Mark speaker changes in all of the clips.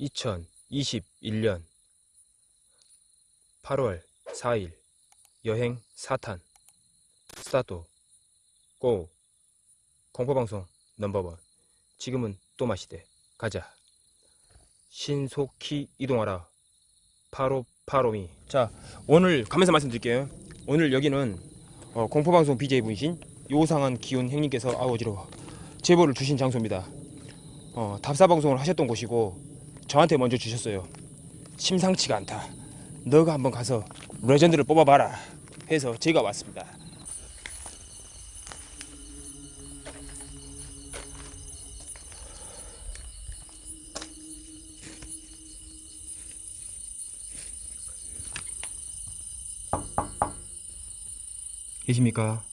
Speaker 1: 2021년 8월 4일 여행 4탄. 스타트. 고. 공포방송 넘버원. 지금은 또 마시대. 가자. 신속히 이동하라. 파로파로미. 자 오늘 가면서 말씀드릴게요. 오늘 여기는 어, 공포방송 BJ분이신 요상한 기운 행님께서 아우지러 제보를 주신 장소입니다. 어, 답사방송을 하셨던 곳이고 저한테 먼저 주셨어요. 심상치가 않다. 너가 한번 가서 레전드를 뽑아봐라 해서 제가 왔습니다. 계십니까?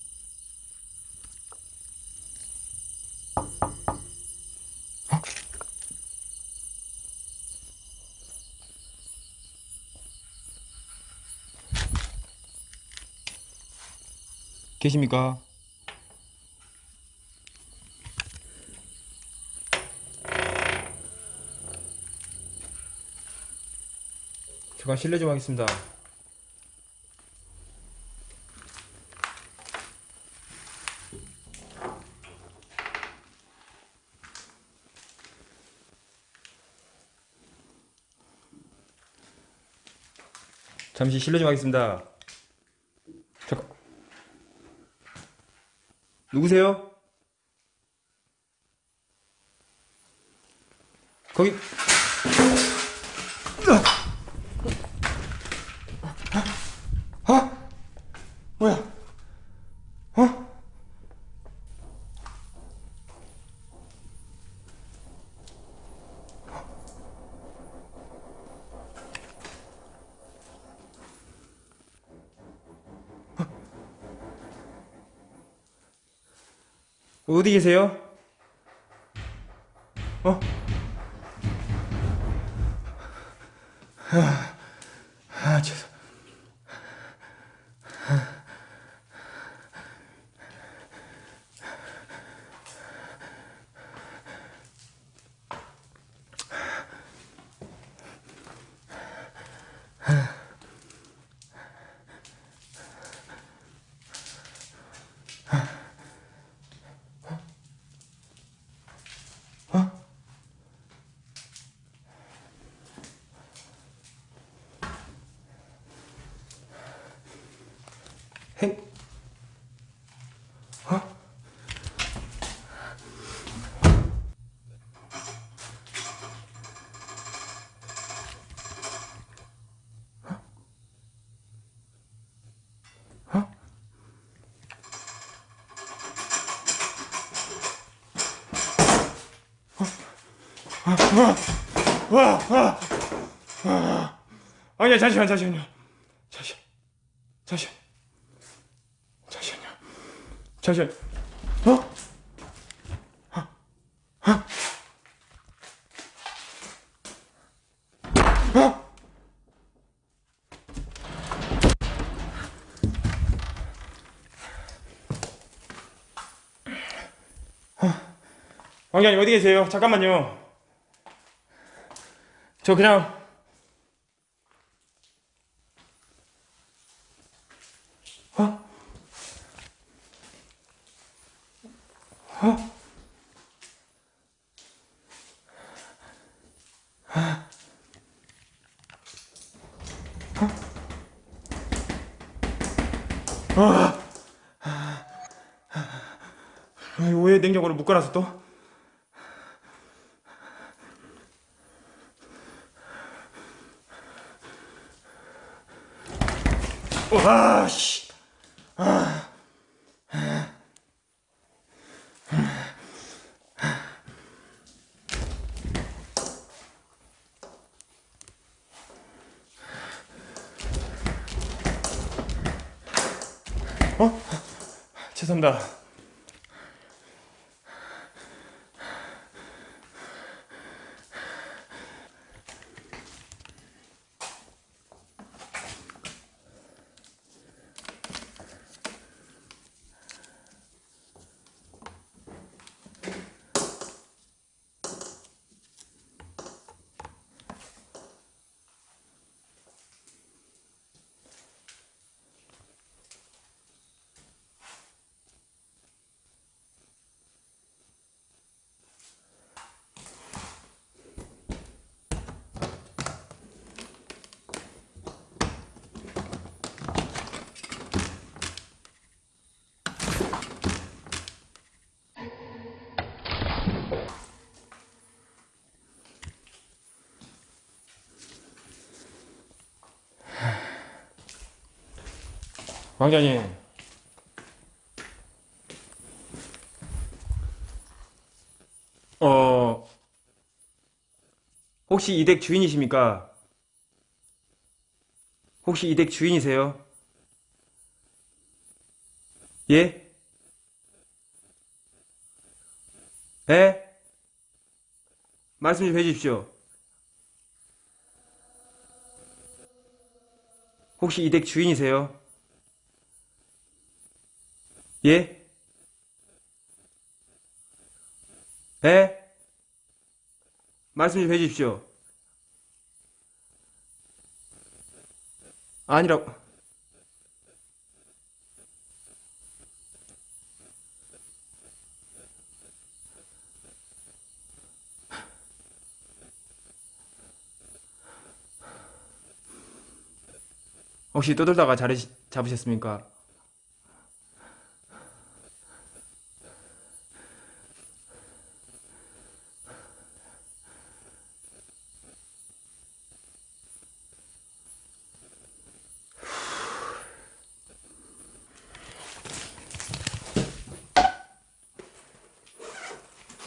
Speaker 1: 계십니까? 제가 실례 좀 하겠습니다. 잠시 실례 좀 하겠습니다. 잠깐. 누구세요? 거기. 어디 계세요? 어? 아, 아, 죄송. 와, 와, 와. 아니야, 잠시만, 잠시만요. 잠시만, 잠시만. 잠시만요. 잠시만. 어? 어? 어? 어? 왕장님 어디 계세요? 잠깐만요. 저 그냥 어? 어? 아, 왜 냉장고를 묶어놨어 또? 와, 씨. 어? 죄송합니다. 왕자님. 어, 혹시 이 댁 주인이십니까? 혹시 이 댁 주인이세요? 예? 예? 말씀 좀 해주십시오. 혹시 이 댁 주인이세요? 예? 예? 말씀 좀 해주십시오. 아니라고. 혹시 떠돌다가 자리 잡으셨습니까?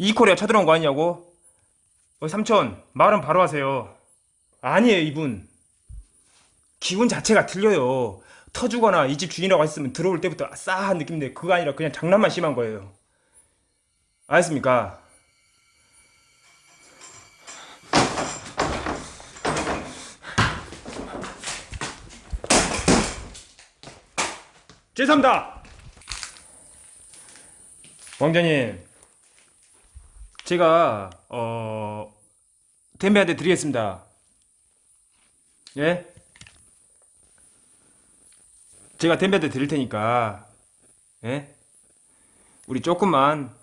Speaker 1: 이코리아 쳐들어온 거 아니냐고? 어, 삼촌, 말은 바로 하세요. 아니에요, 이분. 기분 자체가 틀려요. 터주거나 이 집 주인이라고 했으면 들어올 때부터 싸한 느낌인데 그거 아니라 그냥 장난만 심한 거예요. 알겠습니까? 죄송합니다! 왕자님, 제가 어 댐베한테 드리겠습니다. 예? 제가 댐베한테 드릴 테니까 예? 우리 조금만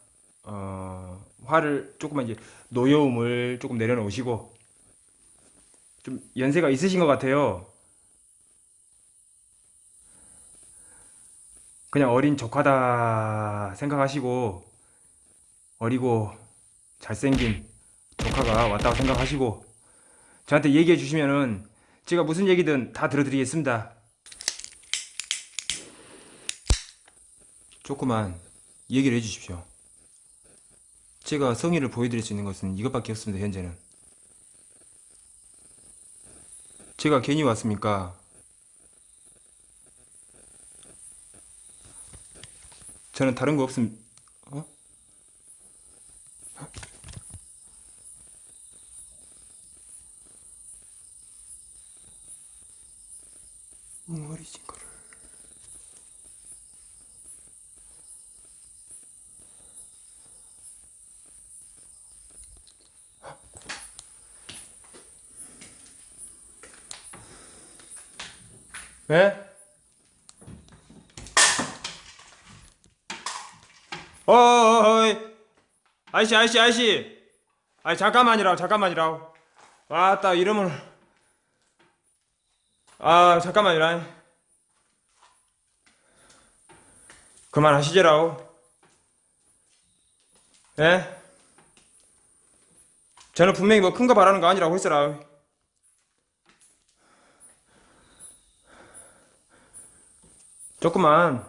Speaker 1: 어 화를 조금만 이제 노여움을 조금 내려놓으시고 좀 연세가 있으신 것 같아요. 그냥 어린 조카다 생각하시고 어리고 잘생긴 조카가 왔다고 생각하시고 저한테 얘기해 주시면은 제가 무슨 얘기든 다 들어드리겠습니다. 조금만 얘기를 해 주십시오. 제가 성의를 보여드릴 수 있는 것은 이것밖에 없습니다, 현재는. 제가 괜히 왔습니까? 저는 다른 거 없음, 웅어리진 거를. 네? 어이. 아저씨 아저씨 아저씨. 아니 잠깐만이라고 잠깐만이라고. 왔다 이러면 아 잠깐만이라 그만하시지라고. 예? 저는 분명히 뭐 큰 거 바라는 거 아니라고 했어라. 조금만.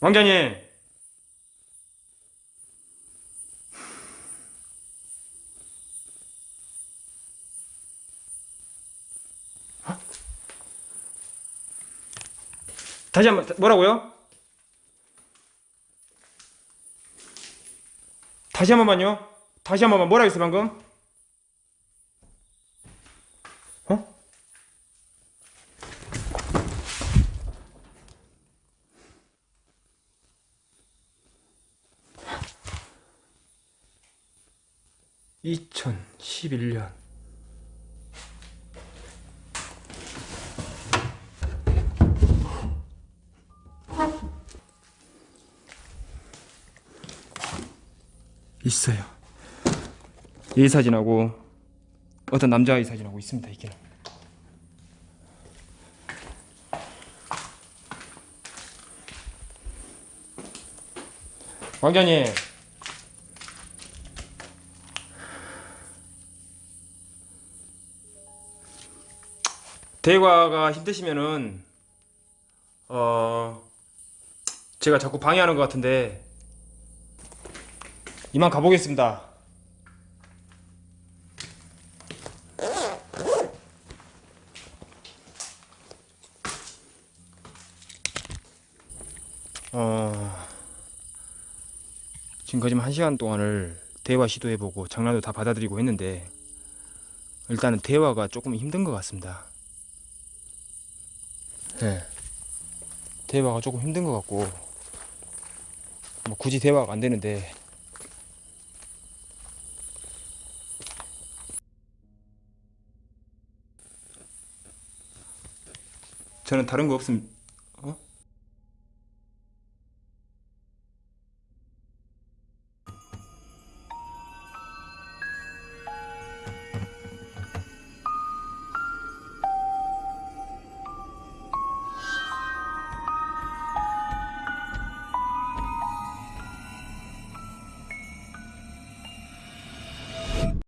Speaker 1: 왕자님 다시 한번 뭐라고요? 다시 한 번만요. 다시 한 번만 뭐라고 했어 방금? 어? (2011년) 있어요. 이 사진하고 어떤 남자의 사진하고 있습니다. 이게는. 왕자님. 대화가 힘드시면은 어 제가 자꾸 방해하는 것 같은데 이만 가보겠습니다. 어 지금까지 한 시간 동안을 대화 시도해보고 장난도 다 받아들이고 했는데 일단은 대화가 조금 힘든 것 같습니다. 네. 대화가 조금 힘든 것 같고 뭐 굳이 대화가 안 되는데 저는 다른 거 없음